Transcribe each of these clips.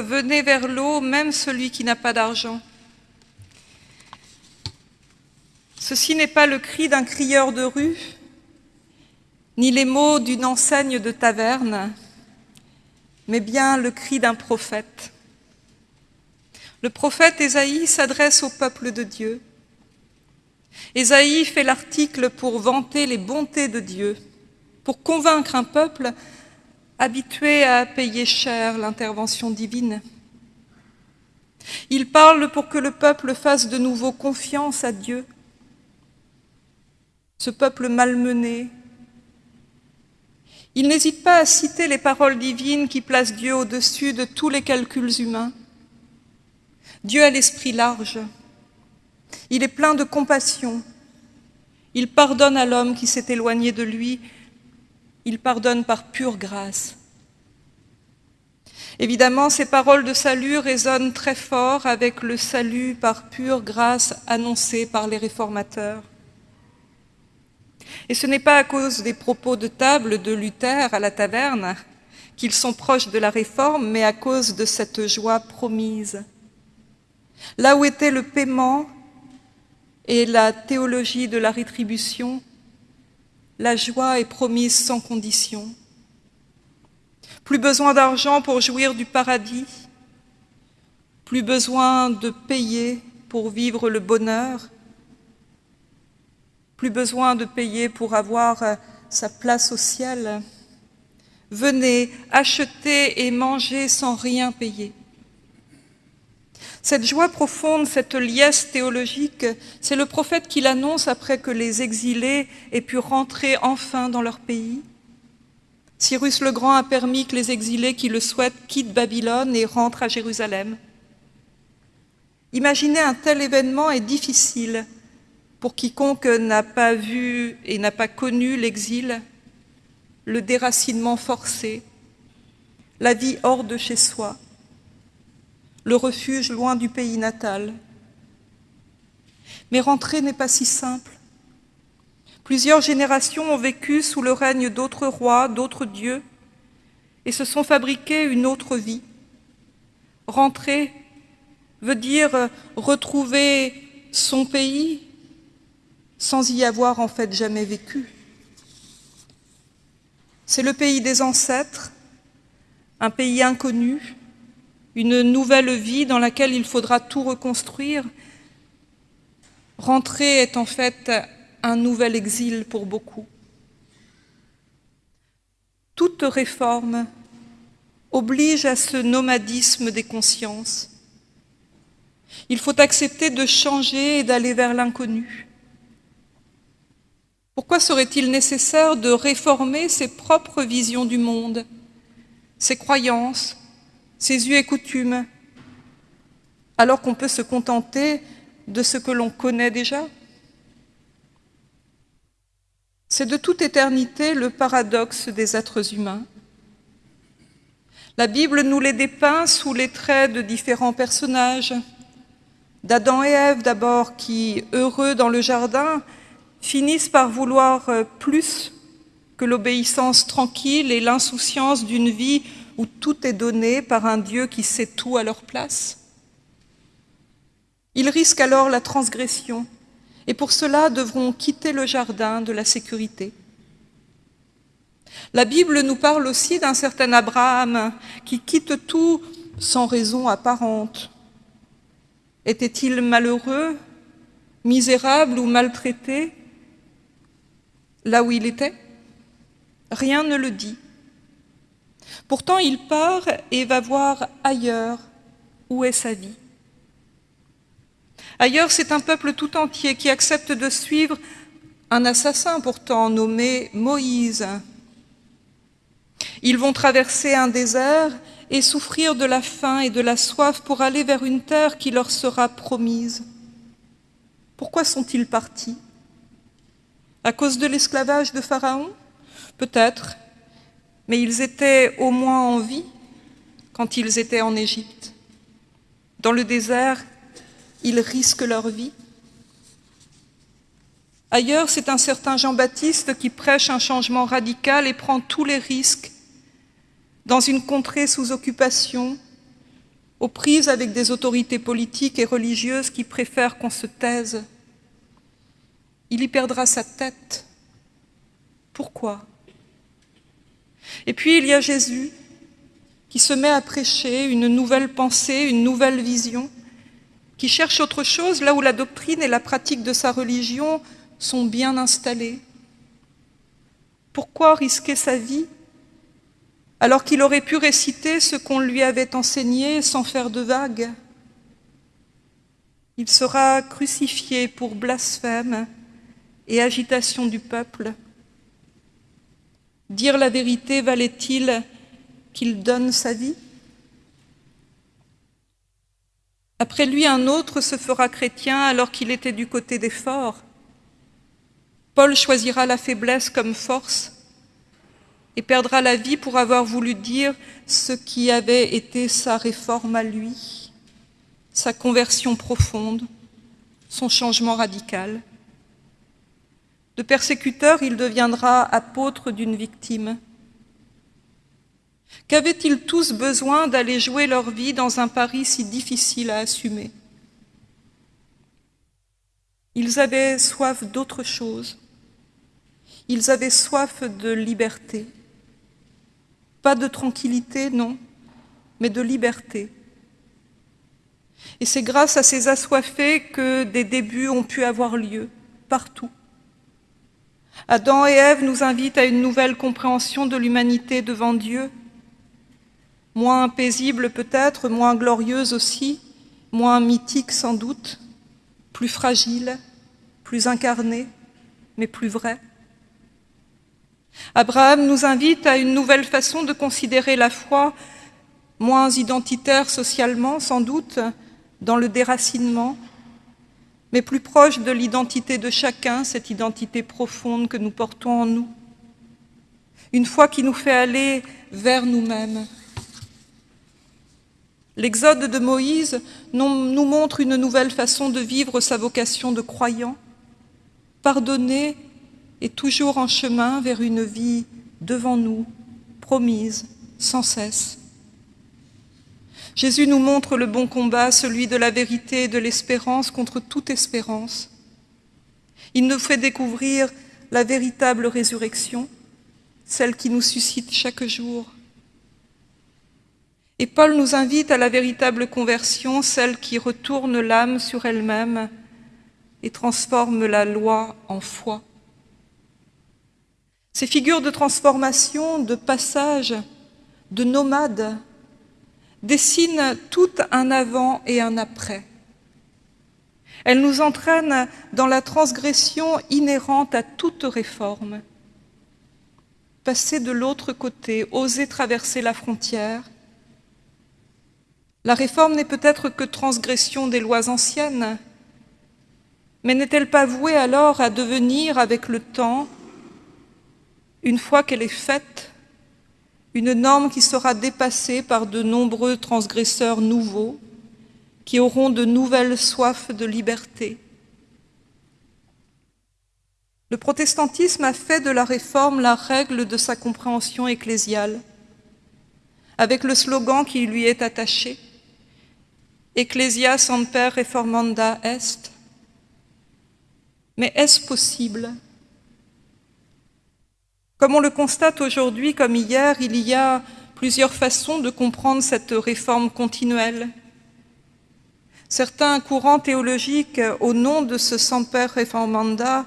venez vers l'eau, même celui qui n'a pas d'argent. Ceci n'est pas le cri d'un crieur de rue, ni les mots d'une enseigne de taverne, mais bien le cri d'un prophète. Le prophète Ésaïe s'adresse au peuple de Dieu. Ésaïe fait l'article pour vanter les bontés de Dieu, pour convaincre un peuple habitué à payer cher l'intervention divine. Il parle pour que le peuple fasse de nouveau confiance à Dieu. Ce peuple malmené, il n'hésite pas à citer les paroles divines qui placent Dieu au-dessus de tous les calculs humains. Dieu a l'esprit large, il est plein de compassion, il pardonne à l'homme qui s'est éloigné de lui, il pardonne par pure grâce. Évidemment, ces paroles de salut résonnent très fort avec le salut par pure grâce annoncé par les réformateurs. Et ce n'est pas à cause des propos de table de Luther à la taverne qu'ils sont proches de la réforme, mais à cause de cette joie promise. Là où était le paiement et la théologie de la rétribution, la joie est promise sans condition. Plus besoin d'argent pour jouir du paradis, plus besoin de payer pour vivre le bonheur, plus besoin de payer pour avoir euh, sa place au ciel. Venez acheter et manger sans rien payer. Cette joie profonde, cette liesse théologique, c'est le prophète qui l'annonce après que les exilés aient pu rentrer enfin dans leur pays. Cyrus le Grand a permis que les exilés qui le souhaitent quittent Babylone et rentrent à Jérusalem. Imaginer un tel événement est difficile, pour quiconque n'a pas vu et n'a pas connu l'exil, le déracinement forcé, la vie hors de chez soi, le refuge loin du pays natal. Mais rentrer n'est pas si simple. Plusieurs générations ont vécu sous le règne d'autres rois, d'autres dieux, et se sont fabriqués une autre vie. Rentrer veut dire retrouver son pays, sans y avoir en fait jamais vécu. C'est le pays des ancêtres, un pays inconnu, une nouvelle vie dans laquelle il faudra tout reconstruire. Rentrer est en fait un nouvel exil pour beaucoup. Toute réforme oblige à ce nomadisme des consciences. Il faut accepter de changer et d'aller vers l'inconnu. Pourquoi serait-il nécessaire de réformer ses propres visions du monde, ses croyances, ses us et coutumes, alors qu'on peut se contenter de ce que l'on connaît déjà? C'est de toute éternité le paradoxe des êtres humains. La Bible nous les dépeint sous les traits de différents personnages, d'Adam et Ève d'abord, qui, heureux dans le jardin, finissent par vouloir euh, plus que l'obéissance tranquille et l'insouciance d'une vie où tout est donné par un Dieu qui sait tout à leur place. Ils risquent alors la transgression et pour cela devront quitter le jardin de la sécurité. La Bible nous parle aussi d'un certain Abraham qui quitte tout sans raison apparente. Était-il malheureux, misérable ou maltraité là où il était? Rien ne le dit. Pourtant, il part et va voir ailleurs où est sa vie. Ailleurs, c'est un peuple tout entier qui accepte de suivre un assassin pourtant nommé Moïse. Ils vont traverser un désert et souffrir de la faim et de la soif pour aller vers une terre qui leur sera promise. Pourquoi sont-ils partis? À cause de l'esclavage de Pharaon? Peut-être, mais ils étaient au moins en vie quand ils étaient en Égypte. Dans le désert, ils risquent leur vie. Ailleurs, c'est un certain Jean-Baptiste qui prêche un changement radical et prend tous les risques dans une contrée sous occupation, aux prises avec des autorités politiques et religieuses qui préfèrent qu'on se taise. Il y perdra sa tête. Pourquoi? Et puis il y a Jésus qui se met à prêcher une nouvelle pensée, une nouvelle vision, qui cherche autre chose là où la doctrine et la pratique de sa religion sont bien installées. Pourquoi risquer sa vie alors qu'il aurait pu réciter ce qu'on lui avait enseigné sans faire de vagues? Il sera crucifié pour blasphème et agitation du peuple. Dire la vérité valait-il qu'il donne sa vie? Après lui, un autre se fera chrétien alors qu'il était du côté des forts. Paul choisira la faiblesse comme force et perdra la vie pour avoir voulu dire ce qui avait été sa réforme à lui, sa conversion profonde, son changement radical. De persécuteur, il deviendra apôtre d'une victime. Qu'avaient-ils tous besoin d'aller jouer leur vie dans un Paris si difficile à assumer? Ils avaient soif d'autre chose. Ils avaient soif de liberté. Pas de tranquillité, non, mais de liberté. Et c'est grâce à ces assoiffés que des débuts ont pu avoir lieu, partout. Adam et Ève nous invitent à une nouvelle compréhension de l'humanité devant Dieu, moins paisible peut-être, moins glorieuse aussi, moins mythique sans doute, plus fragile, plus incarnée, mais plus vraie. Abraham nous invite à une nouvelle façon de considérer la foi, moins identitaire socialement sans doute, dans le déracinement, mais plus proche de l'identité de chacun, cette identité profonde que nous portons en nous. Une foi qui nous fait aller vers nous-mêmes. L'exode de Moïse nous montre une nouvelle façon de vivre sa vocation de croyant, pardonner et toujours en chemin vers une vie devant nous, promise, sans cesse. Jésus nous montre le bon combat, celui de la vérité et de l'espérance contre toute espérance. Il nous fait découvrir la véritable résurrection, celle qui nous suscite chaque jour. Et Paul nous invite à la véritable conversion, celle qui retourne l'âme sur elle-même et transforme la loi en foi. Ces figures de transformation, de passage, de nomade, dessinent tout un avant et un après. Elles nous entraînent dans la transgression inhérente à toute réforme. Passer de l'autre côté, oser traverser la frontière. La réforme n'est peut-être que transgression des lois anciennes, mais n'est-elle pas vouée alors à devenir, avec le temps, une fois qu'elle est faite, une norme qui sera dépassée par de nombreux transgresseurs nouveaux, qui auront de nouvelles soifs de liberté? Le protestantisme a fait de la réforme la règle de sa compréhension ecclésiale, avec le slogan qui lui est attaché, Ecclesia semper reformanda est. Mais est-ce possible? Comme on le constate aujourd'hui comme hier, il y a plusieurs façons de comprendre cette réforme continuelle. Certains courants théologiques, au nom de ce semper reformanda,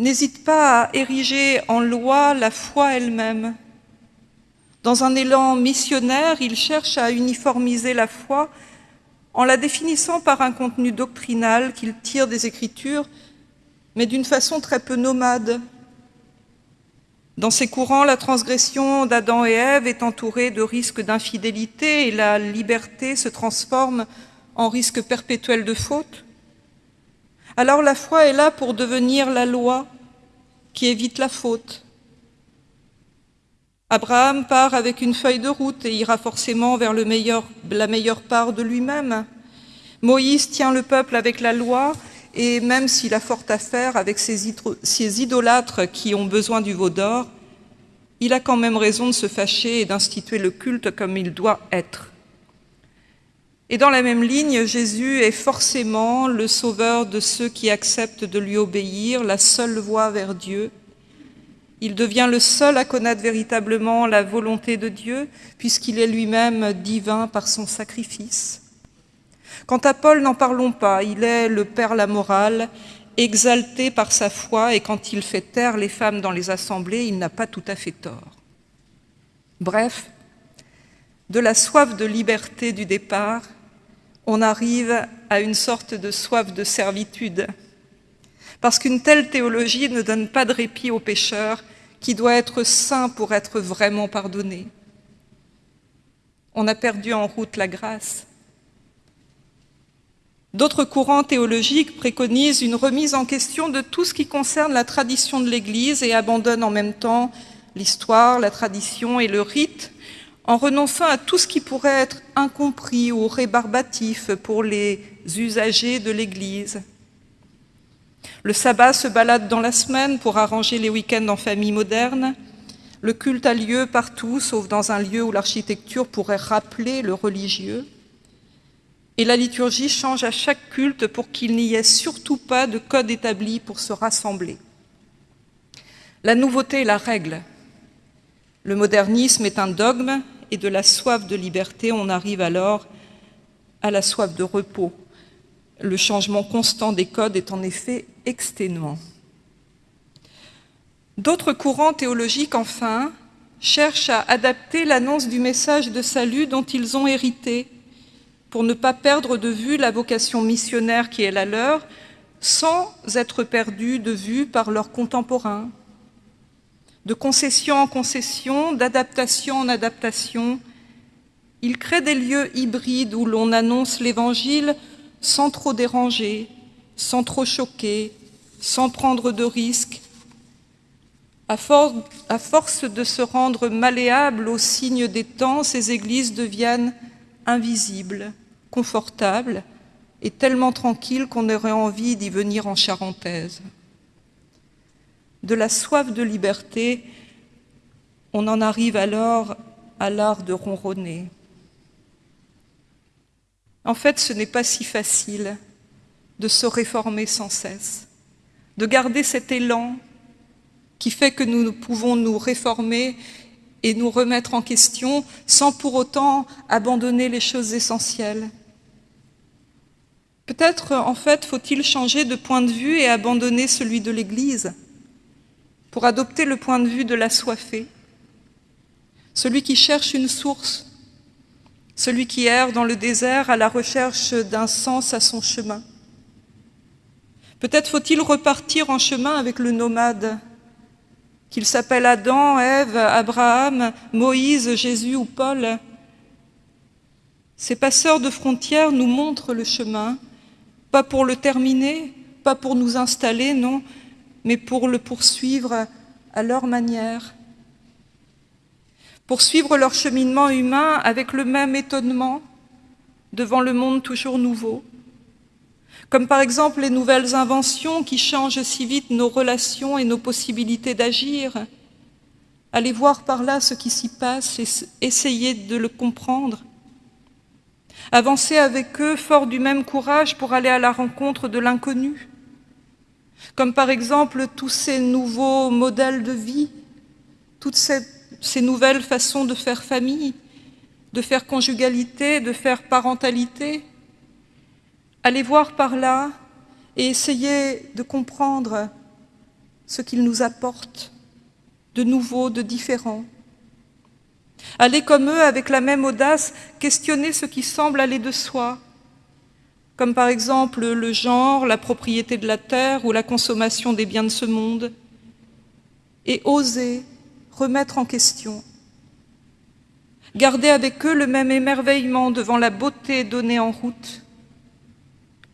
n'hésitent pas à ériger en loi la foi elle-même. Dans un élan missionnaire, ils cherchent à uniformiser la foi en la définissant par un contenu doctrinal qu'ils tirent des Écritures, mais d'une façon très peu nomade, dans ces courants, la transgression d'Adam et Ève est entourée de risques d'infidélité et la liberté se transforme en risque perpétuel de faute. Alors la foi est là pour devenir la loi qui évite la faute. Abraham part avec une feuille de route et ira forcément vers la meilleure part de lui-même. Moïse tient le peuple avec la loi et même s'il a fort à faire avec ces idolâtres qui ont besoin du veau d'or, il a quand même raison de se fâcher et d'instituer le culte comme il doit être. Et dans la même ligne, Jésus est forcément le sauveur de ceux qui acceptent de lui obéir, la seule voie vers Dieu. Il devient le seul à connaître véritablement la volonté de Dieu, puisqu'il est lui-même divin par son sacrifice. Quant à Paul, n'en parlons pas, il est le Père la morale, exalté par sa foi, et quand il fait taire les femmes dans les assemblées, il n'a pas tout à fait tort. Bref, de la soif de liberté du départ, on arrive à une sorte de soif de servitude. Parce qu'une telle théologie ne donne pas de répit au pécheur qui doit être saint pour être vraiment pardonné. On a perdu en route la grâce. D'autres courants théologiques préconisent une remise en question de tout ce qui concerne la tradition de l'Église et abandonnent en même temps l'histoire, la tradition et le rite en renonçant à tout ce qui pourrait être incompris ou rébarbatif pour les usagers de l'Église. Le sabbat se balade dans la semaine pour arranger les week-ends en famille moderne. Le culte a lieu partout, sauf dans un lieu où l'architecture pourrait rappeler le religieux. Et la liturgie change à chaque culte pour qu'il n'y ait surtout pas de code établi pour se rassembler. La nouveauté est la règle. Le modernisme est un dogme et de la soif de liberté, on arrive alors à la soif de repos. Le changement constant des codes est en effet exténuant. D'autres courants théologiques, enfin, cherchent à adapter l'annonce du message de salut dont ils ont hérité pour ne pas perdre de vue la vocation missionnaire qui est la leur, sans être perdus de vue par leurs contemporains de concession en concession, d'adaptation en adaptation. Il crée des lieux hybrides où l'on annonce l'Évangile sans trop déranger, sans trop choquer, sans prendre de risques. À, force de se rendre malléables aux signes des temps, ces églises deviennent invisibles, confortables et tellement tranquilles qu'on aurait envie d'y venir en charentaise de la soif de liberté, on en arrive alors à l'art de ronronner. En fait, ce n'est pas si facile de se réformer sans cesse, de garder cet élan qui fait que nous pouvons nous réformer et nous remettre en question sans pour autant abandonner les choses essentielles. Peut-être, en fait, faut-il changer de point de vue et abandonner celui de l'Église pour adopter le point de vue de l'assoiffé, celui qui cherche une source, celui qui erre dans le désert à la recherche d'un sens à son chemin. Peut-être faut-il repartir en chemin avec le nomade, qu'il s'appelle Adam, Ève, Abraham, Moïse, Jésus ou Paul. Ces passeurs de frontières nous montrent le chemin, pas pour le terminer, pas pour nous installer, non, mais pour le poursuivre à leur manière, poursuivre leur cheminement humain avec le même étonnement devant le monde toujours nouveau, comme par exemple les nouvelles inventions qui changent si vite nos relations et nos possibilités d'agir. Allez voir par là ce qui s'y passe et essayer de le comprendre. Avancer avec eux fort du même courage pour aller à la rencontre de l'inconnu comme par exemple tous ces nouveaux modèles de vie, toutes ces, nouvelles façons de faire famille, de faire conjugalité, de faire parentalité. Allez voir par là et essayez de comprendre ce qu'ils nous apportent de nouveau, de différent. Allez comme eux, avec la même audace, questionner ce qui semble aller de soi, comme par exemple le genre, la propriété de la terre ou la consommation des biens de ce monde, et oser remettre en question. Garder avec eux le même émerveillement devant la beauté donnée en route,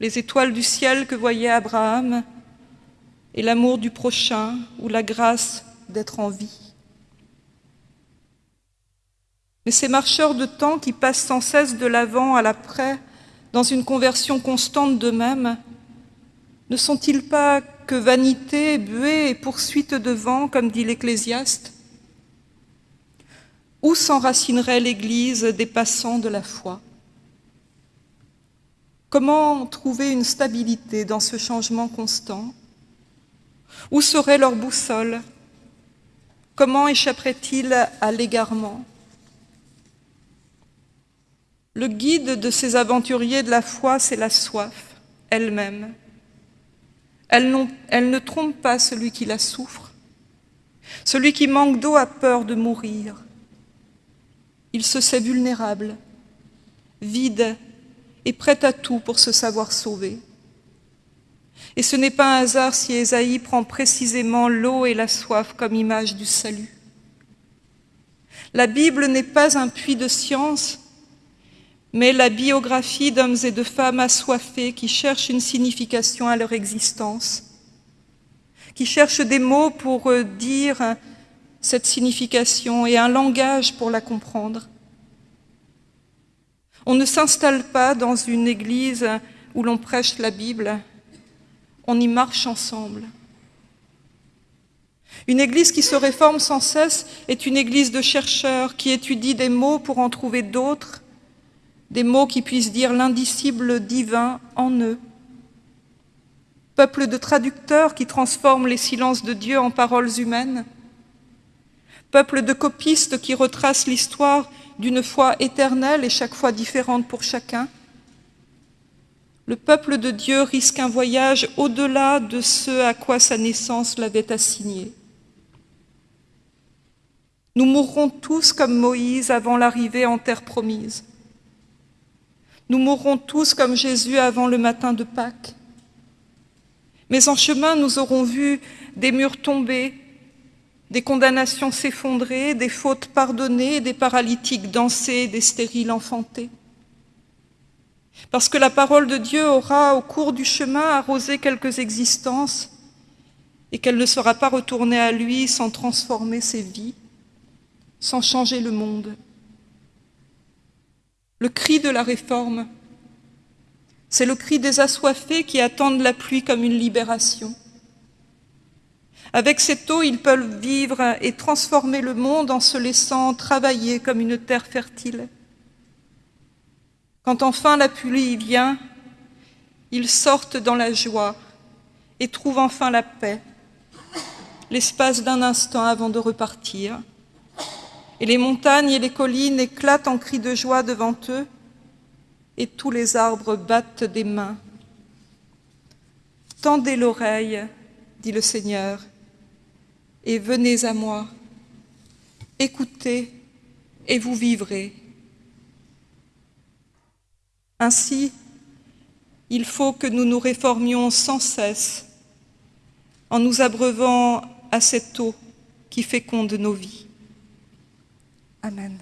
les étoiles du ciel que voyait Abraham, et l'amour du prochain ou la grâce d'être en vie. Mais ces marcheurs de temps qui passent sans cesse de l'avant à l'après dans une conversion constante d'eux-mêmes Ne sont-ils pas que vanité, buée et poursuite de vent, comme dit l'Ecclésiaste Où s'enracinerait l'Église des passants de la foi? Comment trouver une stabilité dans ce changement constant? Où serait leur boussole? Comment échapperait-il à l'égarement? Le guide de ces aventuriers de la foi, c'est la soif elle-même. Elle, elle, ne trompe pas celui qui la souffre. Celui qui manque d'eau a peur de mourir. Il se sait vulnérable, vide et prêt à tout pour se savoir sauvé. Et ce n'est pas un hasard si Ésaïe prend précisément l'eau et la soif comme image du salut. La Bible n'est pas un puits de science, mais la biographie d'hommes et de femmes assoiffés qui cherchent une signification à leur existence, qui cherchent des mots pour dire cette signification et un langage pour la comprendre. On ne s'installe pas dans une église où l'on prêche la Bible, on y marche ensemble. Une église qui se réforme sans cesse est une église de chercheurs qui étudient des mots pour en trouver d'autres, des mots qui puissent dire l'indicible divin en eux. Peuple de traducteurs qui transforment les silences de Dieu en paroles humaines. Peuple de copistes qui retracent l'histoire d'une foi éternelle et chaque fois différente pour chacun. Le peuple de Dieu risque un voyage au-delà de ce à quoi sa naissance l'avait assigné. Nous mourrons tous comme Moïse avant l'arrivée en terre promise. Nous mourrons tous comme Jésus avant le matin de Pâques. Mais en chemin, nous aurons vu des murs tomber, des condamnations s'effondrer, des fautes pardonnées, des paralytiques danser, des stériles enfanter. Parce que la parole de Dieu aura, au cours du chemin, arrosé quelques existences et qu'elle ne sera pas retournée à lui sans transformer ses vies, sans changer le monde. Le cri de la réforme, c'est le cri des assoiffés qui attendent la pluie comme une libération. Avec cette eau, ils peuvent vivre et transformer le monde en se laissant travailler comme une terre fertile. Quand enfin la pluie vient, ils sortent dans la joie et trouvent enfin la paix, l'espace d'un instant avant de repartir. Et les montagnes et les collines éclatent en cris de joie devant eux, et tous les arbres battent des mains. Tendez l'oreille, dit le Seigneur, et venez à moi. Écoutez et vous vivrez. Ainsi, il faut que nous nous réformions sans cesse en nous abreuvant à cette eau qui féconde nos vies. Amen.